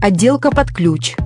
Отделка под ключ.